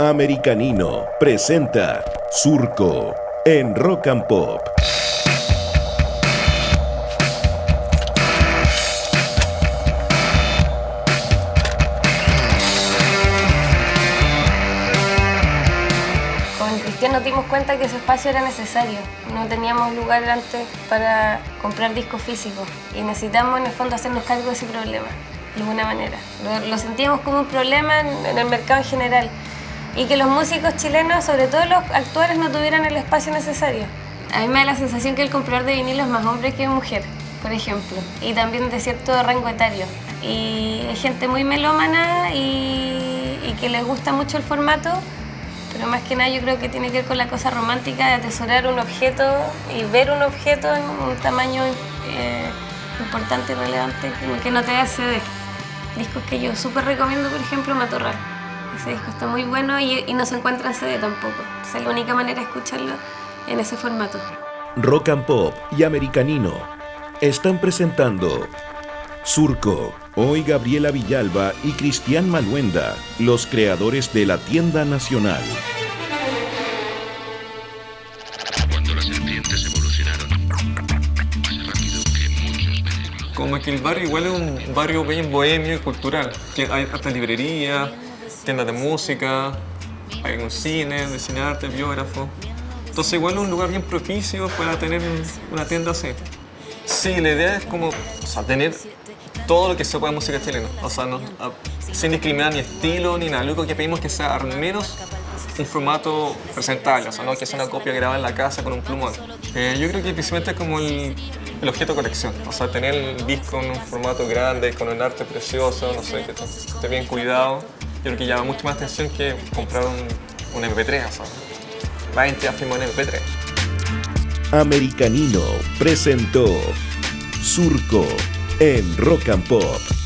Americanino presenta Surco en Rock and Pop. Con Cristian nos dimos cuenta que ese espacio era necesario. No teníamos lugar antes para comprar discos físicos y necesitamos en el fondo hacernos cargo de ese problema, de alguna manera. Lo, sentíamos como un problema en el mercado en general y que los músicos chilenos, sobre todo los actuales, no tuvieran el espacio necesario. A mí me da la sensación que el comprador de vinilo es más hombre que mujer, por ejemplo, y también de cierto rango etario. Y hay gente muy melómana y, que les gusta mucho el formato, pero más que nada yo creo que tiene que ver con la cosa romántica de atesorar un objeto y ver un objeto en un tamaño eh, importante y relevante que- no te da CD. Discos que yo súper recomiendo, por ejemplo, Matorral. Ese disco está muy bueno y, y no se encuentra en CD tampoco. Esa es la única manera de escucharlo en ese formato. Rock and Pop y Americanino están presentando Surco. Hoy Gabriela Villalba y Cristian Maluenda, los creadores de la tienda nacional. Cuando las serpientes evolucionaron más rápido que muchos. Como que el barrio igual es un barrio bien bohemio y cultural. Tien- Hay hartas librerías, tiendas de música, hay un cine, de cine arte, biógrafo. Entonces igual es un lugar bien propicio para tener una tienda así. Sí, la idea es como o sea, tener todo lo que se pueda de música chilena. O sea, no, sin discriminar ni estilo ni nada. Lo único que pedimos que sea al menos un formato presentable, o sea, no que sea una copia grabada en la casa con un plumón. Eh, yo creo que principalmente es como el, el objeto de colección, o sea, tener el disco en un formato grande, con un arte precioso, no sé, que esté bien cuidado. Yo creo que llama mucho más atención que comprar un, un MP3, o sea, la gente ya en MP3. Americanino presentó Surco en Rock and Pop.